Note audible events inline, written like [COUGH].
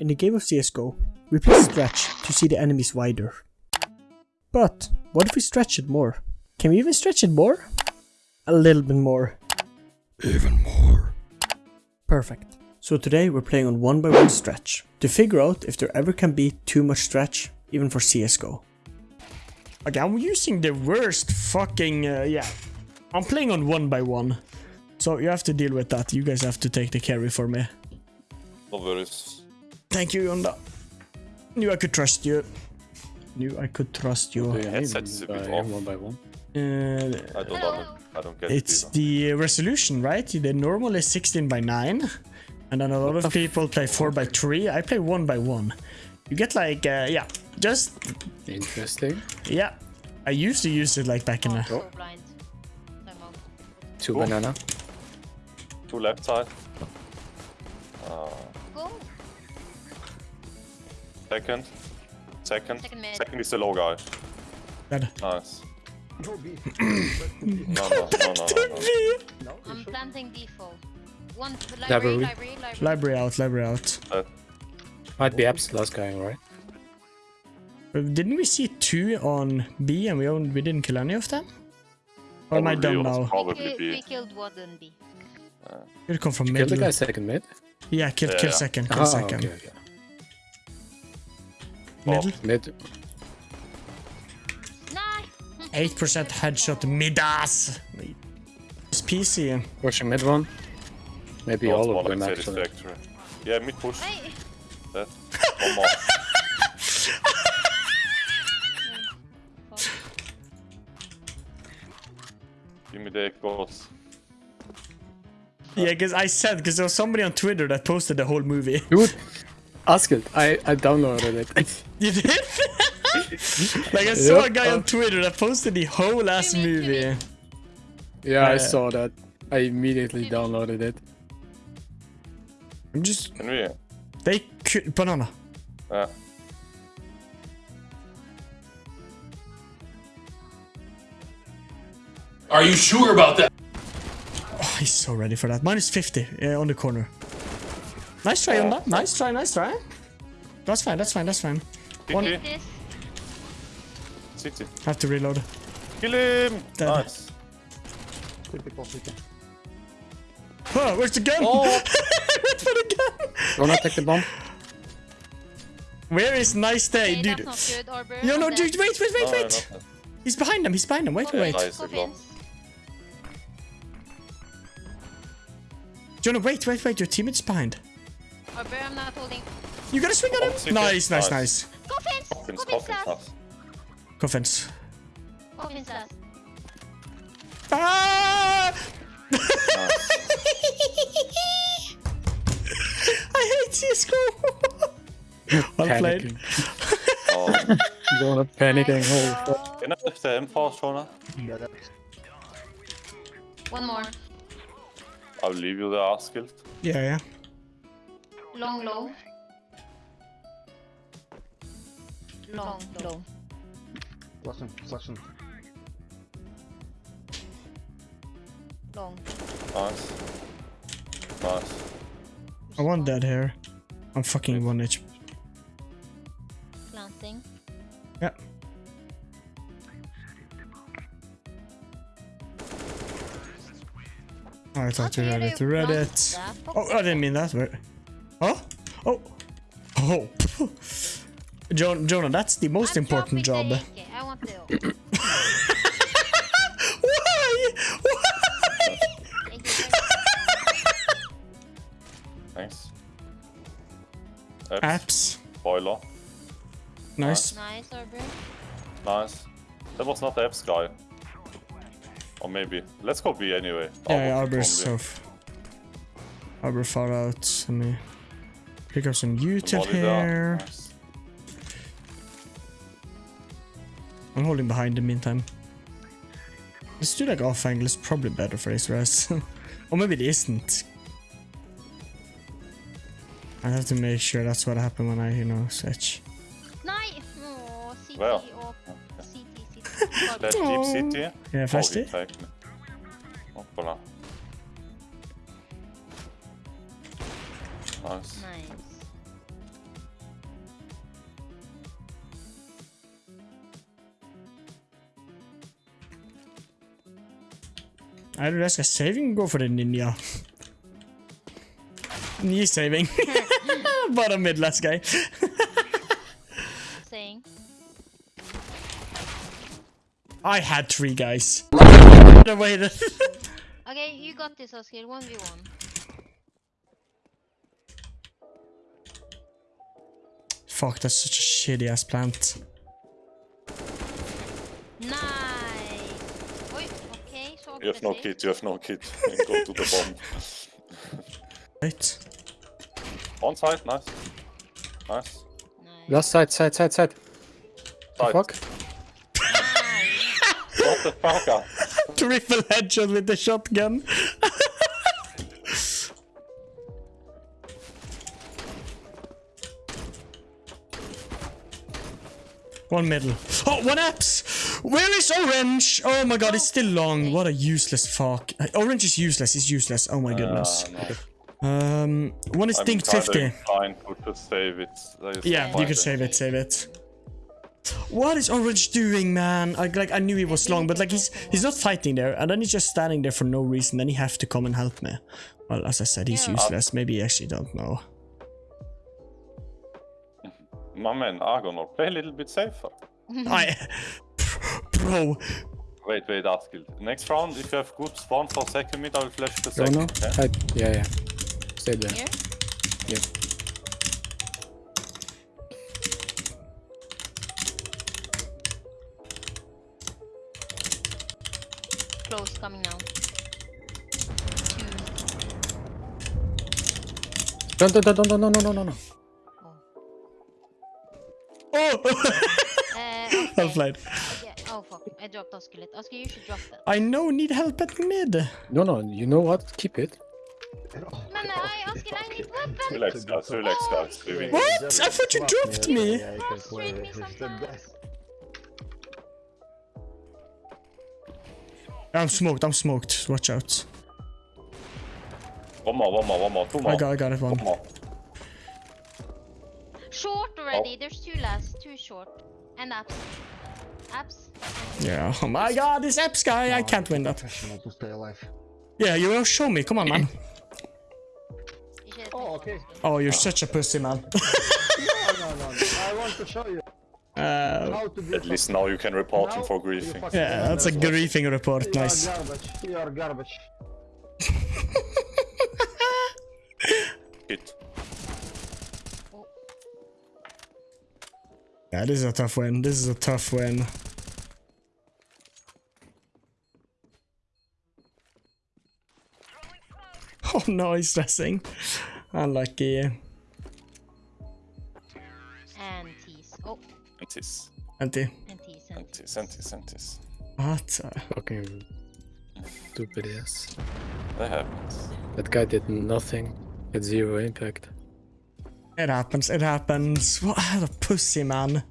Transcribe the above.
In the game of CSGO, we play stretch to see the enemies wider. But what if we stretch it more? Can we even stretch it more? A little bit more. Even more. Perfect. So today we're playing on one by one stretch to figure out if there ever can be too much stretch even for CSGO. Okay, I'm using the worst fucking, uh, yeah. I'm playing on one by one. So you have to deal with that. You guys have to take the carry for me. No worries. Thank you, Yonda. Knew I could trust you. Knew I could trust you. Do you Headset is a by bit off. one by one? Uh, I don't know. I don't get it's it the resolution, right? The normal is 16 by 9. And then a lot of people play 4 by 3. I play 1 by 1. You get like, uh, yeah, just, Interesting. yeah. I used to use it like back in the... Oh. blind. Time out. Two Oh. banana. Two left side. Second. Second. Second mid. Second is the low guy. Dead. Nice. [CLEARS THROAT] no, no, no, no, no, no. I'm planting default. One library, Library. library, library. Library out, library out. Uh, Might be Apps last guy, right? Uh, Didn't we see two on B and we own, we didn't kill any of them? Or am I probably dumb now? Probably we, be. we killed one and B. Could come from mid? Kill the guy second mid. Yeah, kill, Yeah, kill yeah. second, kill Ah, second. okay, okay. Middle. Mid. 8% headshot midas. It's PC. Pushing mid one. Maybe Not all of them actually. Yeah, mid push. That. One more. [LAUGHS] Give me the goals. Yeah, because I said, because there was somebody on Twitter that posted the whole movie. Dude, ask it. I, I downloaded it. [LAUGHS] You did? [LAUGHS] like, I saw a Yep. guy on Twitter that posted the whole ass Jimmy, movie. Jimmy. yeah, I saw that. I immediately downloaded it. I'm just. Can we? They could. Banana. Uh, Are you sure about that? Oh, he's so ready for that. Minus 50 uh, on the corner. Nice try on that. Nice try, nice try. That's fine, that's fine, that's fine. One- City. Have to reload. Kill him! Dead. Nice. Huh, where's the gun? Oh! [LAUGHS] Wait for the gun. Wanna take the bomb? Where is nice day, Okay, dude? that's not good, Arbor. No, no, dude, dead. wait, wait, wait, No, wait. not. He's behind him, he's behind him. Wait, oh, wait, wait. Nice, Go the Jonah, wait, wait, wait. Your teammate's behind. Arbor, I'm not holding. You gotta swing at Oh, him. city. Nice, nice, Nice. nice. Go Vince! Coffins, Go Vince coffins. Coffins. Go Vince last. Ah! Nice. [LAUGHS] I hate CSGO. [LAUGHS] well played. Panicking. [LAUGHS] Oh, Jonah panicking. Oh, fuck. can I have the M4, Shona? One more. I'll leave you the R skill. Yeah, yeah. Long, low. Long, low. Flashing, flashing. Long. Nice. Nice. I want that here. I'm fucking one HP. Planting. Yeah. I thought you read it. Read it. Oh, I didn't mean that. Wait. Oh? Oh. [LAUGHS] Oh. Jon Jonah, that's the most important job. I want to. [COUGHS] Why? [LAUGHS] Why? Thank. Thanks. Apps. Apps. Boiler. Nice. Nice, Arbor. Nice. That was not the apps guy. Or maybe. Let's go B anyway. Yeah, yeah, Arbor Arbor's from B. Arbor far out. Let me pick up some util here. Nice. I'm holding behind in the meantime. Let's do like off angle. It's probably better for Ace Res. [LAUGHS] or maybe it isn't. I have to make sure that's what happened when I, you know, switch. Nice! Oh, CT Well. och CT, CT. Left [LAUGHS] deep CT. Yeah, fast oh, it. tack Nice. I don't a saving, er [LAUGHS] go for the ninja. Knee saving. Bottom mid, last guy. I had three guys. okay, you got this, Oscar. 1v1. Fuck, that's such a shitty ass plant. Nice! Oj, okej, så You have no aggressivt. kit, you have no kit. Go to the bomb. [LAUGHS] Right? On side, nice. Nice. Nice. Last side, side, side, side. The fuck? What the fuck? ah? [LAUGHS] Triple headshot with the shotgun. [LAUGHS] one middle. Oh, one apps! Where is orange? Oh my god, it's still long. What a useless fuck. Orange is useless. It's useless. Oh my goodness. Uh, no. Um, one is I'm dink 50. inclined to just save it. Yeah, you point could save it, save it. What is Orange doing, man? I, like I knew he was long, but like he's he's not fighting there, and then he's just standing there for no reason. Then he have to come and help me. Well, as I said, he's useless. Maybe he actually don't know. My man, Argonor, play a little bit safer. [LAUGHS] I, bro, Wait, wait, Askild. Next round, if you have good spawn for second mid, I will flash the second. no. yeah? Side. Yeah, yeah. Stay there. Here? Yep. Close, coming now. Two. Don't, don't, don't, don't, no, no, no, no, no. Oh, [LAUGHS] Uh, okay. well played. Yeah. Oh fuck, I dropped Oscar lit. Oscar, you should drop that. I know, need help at mid. No, no, you know what? Keep it. Men I, Oscar, I need weapon! Relax, guys, relax, guys. We. What? I thought you dropped me. Yeah, you can play. Frustrate me It's the sometimes. best. I'm smoked. I'm smoked. Watch out. One more, one more, one more, two more. I got, I got it one. One more. Short already, there's two last, two short. And apps. Apps. Yeah. Oh my god, this Eps guy. I can't win that. Professional to stay alive. Yeah, you will show me. Come on, man. Oh, okay. Oh, you're such a pussy, man. [LAUGHS] No, no, no. I want to show you Uh, how to do At least now you can report him for griefing. yeah, that's a remember. griefing report. You Nice. are garbage. You are garbage. [LAUGHS] [LAUGHS] Hit. Yeah, this is a tough win. This is a tough win. [LAUGHS] Oh no, he's stressing. Unlucky. And tease. Oh, Antis. Anti. and Antis, antis, antis. What? Fucking stupid ass. That happens. That guy did nothing. Had zero impact. It happens, it happens. What a pussy, man.